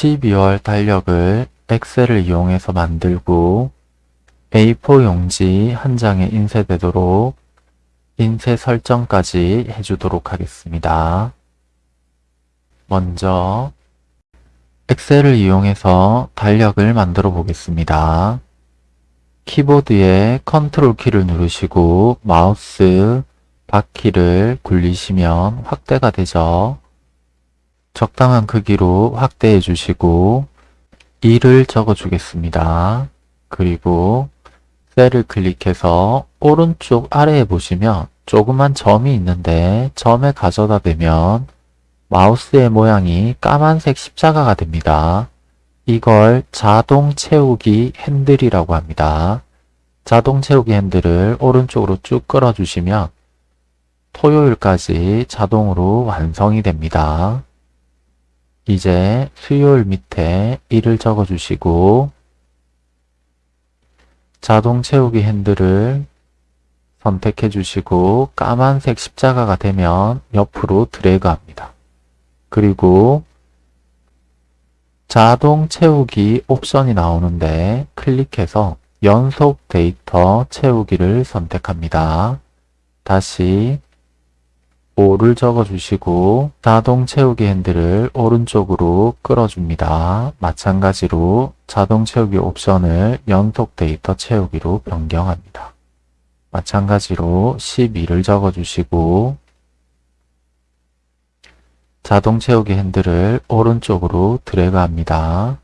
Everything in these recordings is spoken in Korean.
12월 달력을 엑셀을 이용해서 만들고 A4 용지 한 장에 인쇄되도록 인쇄 설정까지 해주도록 하겠습니다. 먼저 엑셀을 이용해서 달력을 만들어 보겠습니다. 키보드에 컨트롤 키를 누르시고 마우스 바퀴를 굴리시면 확대가 되죠. 적당한 크기로 확대해 주시고 2를 적어 주겠습니다. 그리고 셀을 클릭해서 오른쪽 아래에 보시면 조그만 점이 있는데 점에 가져다 대면 마우스의 모양이 까만색 십자가가 됩니다. 이걸 자동 채우기 핸들이라고 합니다. 자동 채우기 핸들을 오른쪽으로 쭉 끌어주시면 토요일까지 자동으로 완성이 됩니다. 이제 수요일 밑에 1을 적어주시고 자동 채우기 핸들을 선택해 주시고 까만색 십자가가 되면 옆으로 드래그 합니다. 그리고 자동 채우기 옵션이 나오는데 클릭해서 연속 데이터 채우기를 선택합니다. 다시 5를 적어주시고 자동 채우기 핸들을 오른쪽으로 끌어줍니다. 마찬가지로 자동 채우기 옵션을 연속 데이터 채우기로 변경합니다. 마찬가지로 12를 적어주시고 자동 채우기 핸들을 오른쪽으로 드래그합니다.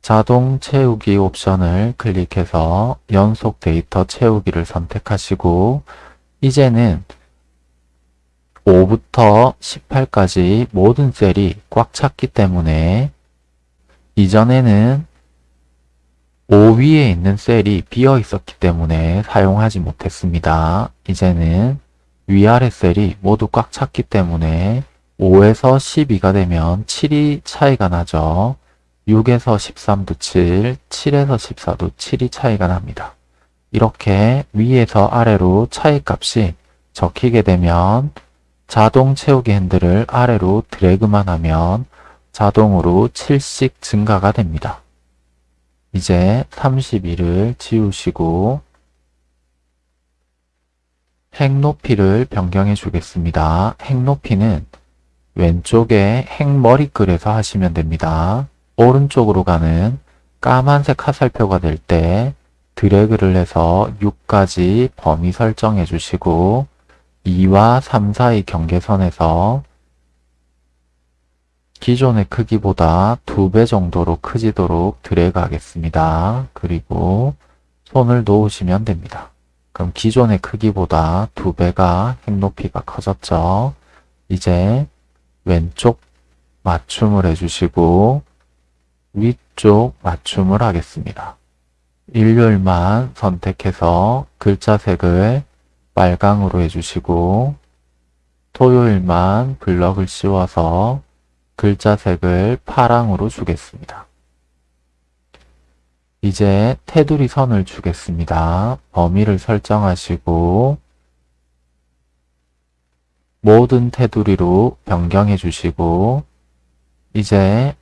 자동 채우기 옵션을 클릭해서 연속 데이터 채우기를 선택하시고 이제는 5부터 18까지 모든 셀이 꽉 찼기 때문에 이전에는 5 위에 있는 셀이 비어 있었기 때문에 사용하지 못했습니다. 이제는 위아래 셀이 모두 꽉 찼기 때문에 5에서 12가 되면 7이 차이가 나죠. 6에서 13도 7, 7에서 14도 7이 차이가 납니다. 이렇게 위에서 아래로 차이 값이 적히게 되면 자동 채우기 핸들을 아래로 드래그만 하면 자동으로 7씩 증가가 됩니다. 이제 32를 지우시고 행 높이를 변경해 주겠습니다. 행 높이는 왼쪽에 행 머리글에서 하시면 됩니다. 오른쪽으로 가는 까만색 화살표가 될 때 드래그를 해서 6까지 범위 설정해 주시고 2와 3 사이 경계선에서 기존의 크기보다 2배 정도로 크지도록 드래그 하겠습니다. 그리고 손을 놓으시면 됩니다. 그럼 기존의 크기보다 2배가 행 높이가 커졌죠. 이제 왼쪽 맞춤을 해주시고 위쪽 맞춤을 하겠습니다. 일요일만 선택해서 글자 색을 빨강으로 해주시고 토요일만 블럭을 씌워서 글자 색을 파랑으로 주겠습니다. 이제 테두리 선을 주겠습니다. 범위를 설정하시고 모든 테두리로 변경해 주시고 이제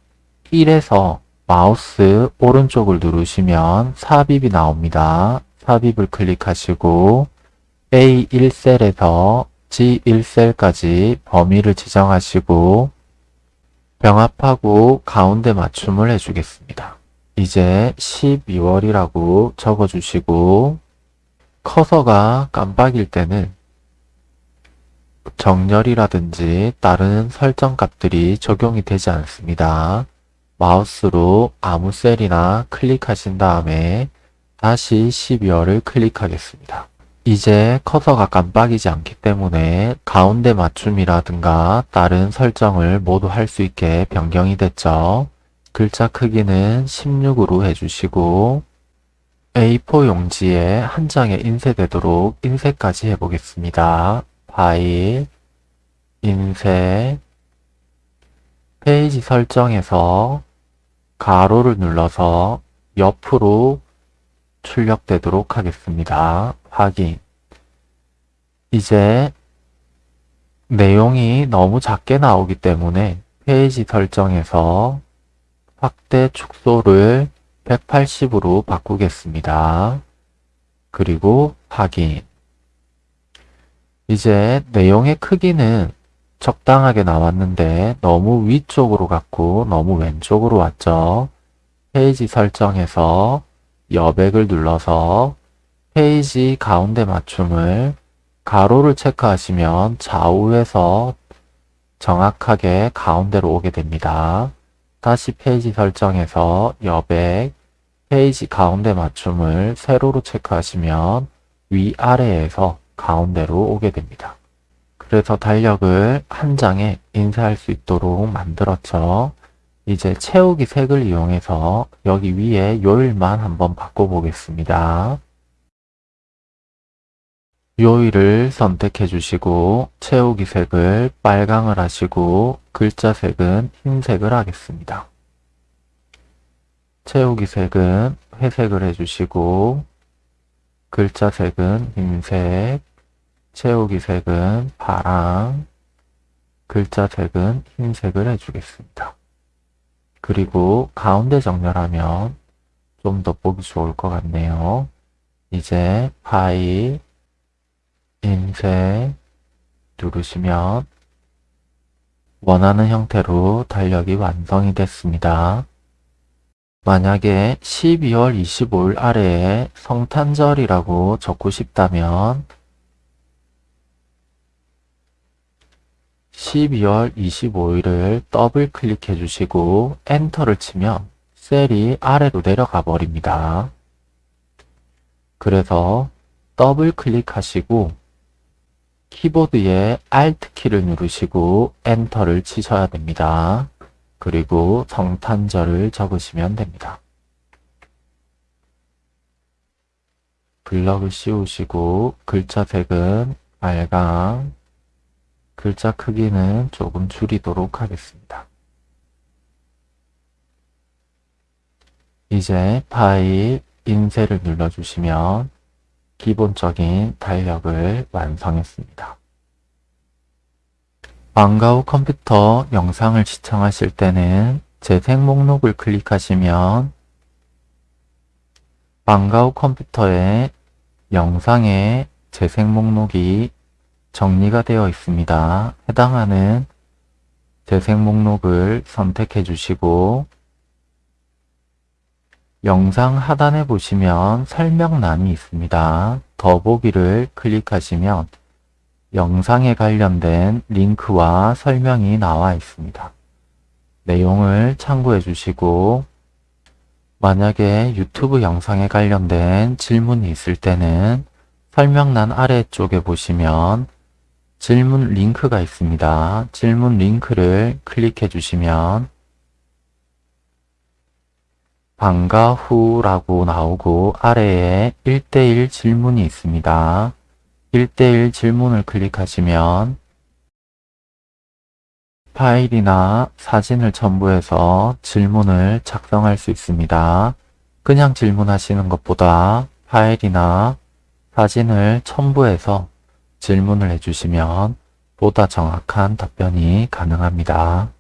1에서 마우스 오른쪽을 누르시면 삽입이 나옵니다. 삽입을 클릭하시고 A1셀에서 G1셀까지 범위를 지정하시고 병합하고 가운데 맞춤을 해주겠습니다. 이제 12월이라고 적어주시고 커서가 깜빡일 때는 정렬이라든지 다른 설정 값들이 적용이 되지 않습니다. 마우스로 아무 셀이나 클릭하신 다음에 다시 12월을 클릭하겠습니다. 이제 커서가 깜빡이지 않기 때문에 가운데 맞춤이라든가 다른 설정을 모두 할 수 있게 변경이 됐죠. 글자 크기는 16으로 해주시고 A4 용지에 한 장에 인쇄되도록 인쇄까지 해보겠습니다. 파일, 인쇄, 페이지 설정에서 가로를 눌러서 옆으로 출력되도록 하겠습니다. 확인. 이제 내용이 너무 작게 나오기 때문에 페이지 설정에서 확대 축소를 180으로 바꾸겠습니다. 그리고 확인. 이제 내용의 크기는 적당하게 나왔는데 너무 위쪽으로 갔고 너무 왼쪽으로 왔죠. 페이지 설정에서 여백을 눌러서 페이지 가운데 맞춤을 가로를 체크하시면 좌우에서 정확하게 가운데로 오게 됩니다. 다시 페이지 설정에서 여백, 페이지 가운데 맞춤을 세로로 체크하시면 위아래에서 가운데로 오게 됩니다. 그래서 달력을 한 장에 인쇄할 수 있도록 만들었죠. 이제 채우기 색을 이용해서 여기 위에 요일만 한번 바꿔보겠습니다. 요일을 선택해 주시고 채우기 색을 빨강을 하시고 글자 색은 흰색을 하겠습니다. 채우기 색은 회색을 해주시고 글자 색은 흰색, 채우기 색은 파랑, 글자 색은 흰색을 해주겠습니다. 그리고 가운데 정렬하면 좀 더 보기 좋을 것 같네요. 이제 파일, 인쇄 누르시면 원하는 형태로 달력이 완성이 됐습니다. 만약에 12월 25일 아래에 성탄절이라고 적고 싶다면 12월 25일을 더블 클릭해 주시고 엔터를 치면 셀이 아래로 내려가 버립니다. 그래서 더블 클릭하시고 키보드에 Alt 키를 누르시고 엔터를 치셔야 됩니다. 그리고 성탄절을 적으시면 됩니다. 블럭을 씌우시고 글자 색은 빨강, 글자 크기는 조금 줄이도록 하겠습니다. 이제 파일 인쇄를 눌러주시면 기본적인 달력을 완성했습니다. 방과 후 컴퓨터 영상을 시청하실 때는 재생 목록을 클릭하시면 방과 후 컴퓨터에 영상의 재생 목록이 정리가 되어 있습니다. 해당하는 재생 목록을 선택해 주시고 영상 하단에 보시면 설명란이 있습니다. 더보기를 클릭하시면 영상에 관련된 링크와 설명이 나와 있습니다. 내용을 참고해 주시고 만약에 유튜브 영상에 관련된 질문이 있을 때는 설명란 아래쪽에 보시면 질문 링크가 있습니다. 질문 링크를 클릭해 주시면 방과 후라고 나오고 아래에 1대1 질문이 있습니다. 1대1 질문을 클릭하시면 파일이나 사진을 첨부해서 질문을 작성할 수 있습니다. 그냥 질문하시는 것보다 파일이나 사진을 첨부해서 질문을 해주시면 보다 정확한 답변이 가능합니다.